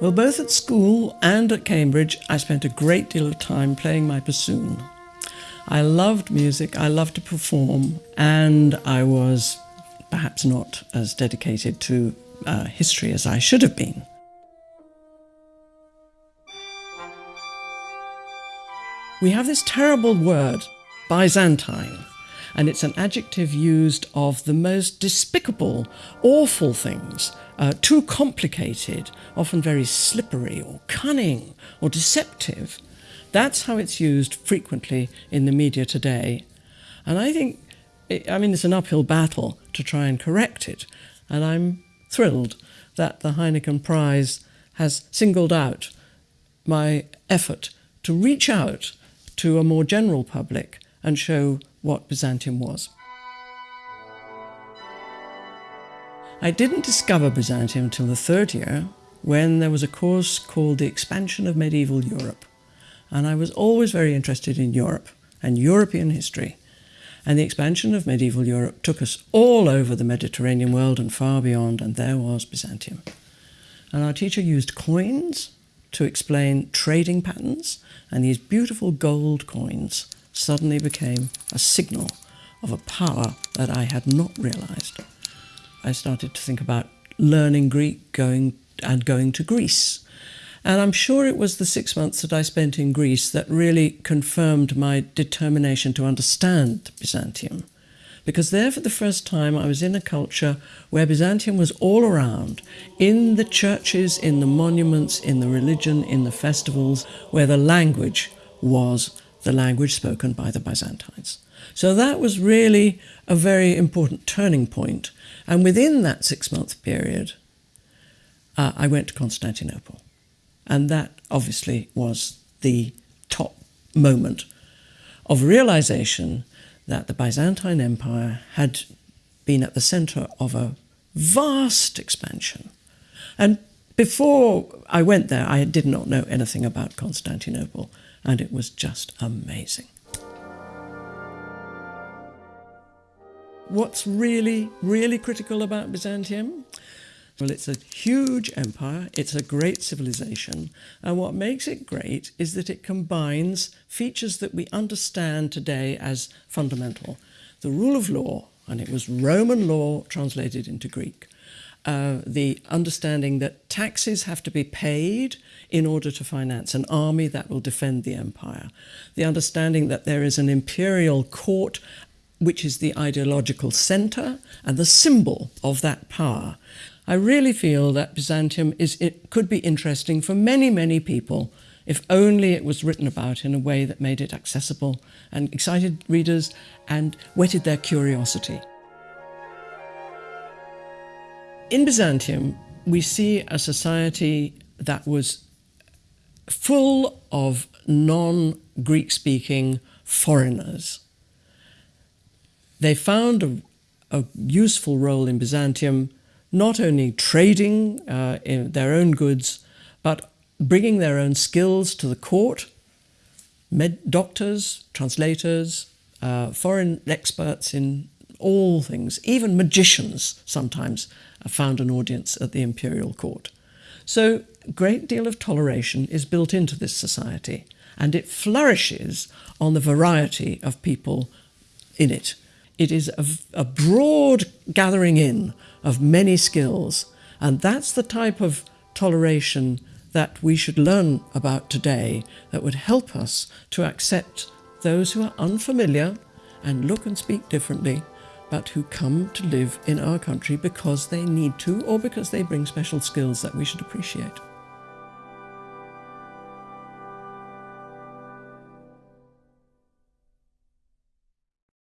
Well, both at school and at Cambridge, I spent a great deal of time playing my bassoon. I loved music, I loved to perform, and I was perhaps not as dedicated to uh, history as I should have been. We have this terrible word, Byzantine, and it's an adjective used of the most despicable, awful things, uh, too complicated, often very slippery or cunning or deceptive. That's how it's used frequently in the media today. And I think, it, I mean, it's an uphill battle to try and correct it. And I'm thrilled that the Heineken Prize has singled out my effort to reach out to a more general public and show what Byzantium was. I didn't discover Byzantium until the third year when there was a course called The Expansion of Medieval Europe. And I was always very interested in Europe and European history. And the expansion of medieval Europe took us all over the Mediterranean world and far beyond, and there was Byzantium. And our teacher used coins to explain trading patterns, and these beautiful gold coins suddenly became a signal of a power that I had not realized. I started to think about learning Greek going and going to Greece. And I'm sure it was the six months that I spent in Greece that really confirmed my determination to understand Byzantium. Because there, for the first time, I was in a culture where Byzantium was all around in the churches, in the monuments, in the religion, in the festivals, where the language was the language spoken by the Byzantines. So that was really a very important turning point. And within that six month period, uh, I went to Constantinople. And that obviously was the top moment of realization that the Byzantine Empire had been at the center of a vast expansion. And before I went there, I did not know anything about Constantinople, and it was just amazing. What's really, really critical about Byzantium? Well, it's a huge empire, it's a great civilization, and what makes it great is that it combines features that we understand today as fundamental. The rule of law, and it was Roman law translated into Greek. Uh, the understanding that taxes have to be paid in order to finance an army that will defend the empire. The understanding that there is an imperial court which is the ideological center and the symbol of that power. I really feel that Byzantium is, it could be interesting for many, many people if only it was written about in a way that made it accessible and excited readers and whetted their curiosity. In Byzantium, we see a society that was full of non-Greek speaking foreigners. They found a, a useful role in Byzantium not only trading uh, their own goods, but bringing their own skills to the court, med doctors, translators, uh, foreign experts in all things, even magicians sometimes found an audience at the imperial court. So a great deal of toleration is built into this society and it flourishes on the variety of people in it. It is a, a broad gathering in of many skills. And that's the type of toleration that we should learn about today that would help us to accept those who are unfamiliar and look and speak differently, but who come to live in our country because they need to or because they bring special skills that we should appreciate.